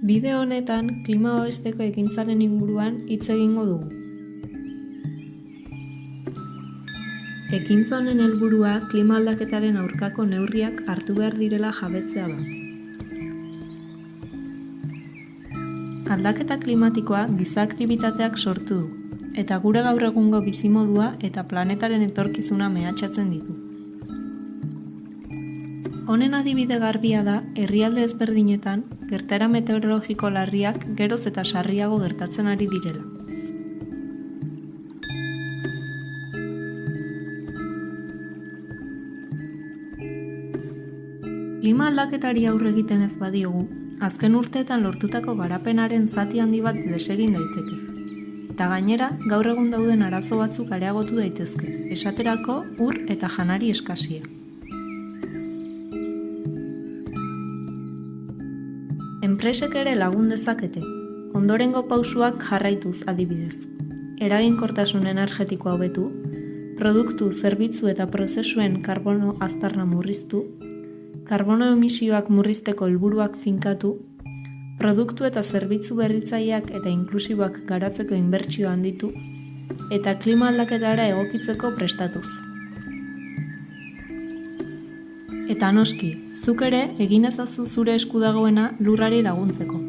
Bideo honetan klima babesteko ekintzaren inguruan hitz egingo dugu. Ekintza honen helburua klima aldaketaren aurkako neurriak hartu behar direla jabetzea da. Aldaketa klimatikoa giza aktibitateak sortu du, eta gure gaur egungo bizimodua eta planetaren etorkizuna mehatxatzen ditu. Honen adibide garbia da herrialde ezberdinetan gertara meteorologiko larriak geroz eta sarriago gertatzen ari direla. Klima aldaketari aurre egiten ez badiogu, azken urteetan lortutako garapenaren zati handi bat desegin daiteke. Eta gainera, gaur egun dauden arazo batzuk areagotu daitezke, esaterako ur eta janari eskasia. Enpresek ere lagun dezakete, ondorengo pausuak jarraituz adibidez. Eraginkortasun energetikoa hobetu, produktu, zerbitzu eta prozesuen karbono aztarna murriztu, karbono emisioak murrizteko helburuak finkatu, produktu eta zerbitzu berritzaileak eta inklusiboak garatzeko inbertsio handitu, eta klima aldaketara egokitzeko prestatuz. Eta noski, zuk ere egin ezazu zure esku dagoena lurrari laguntzeko.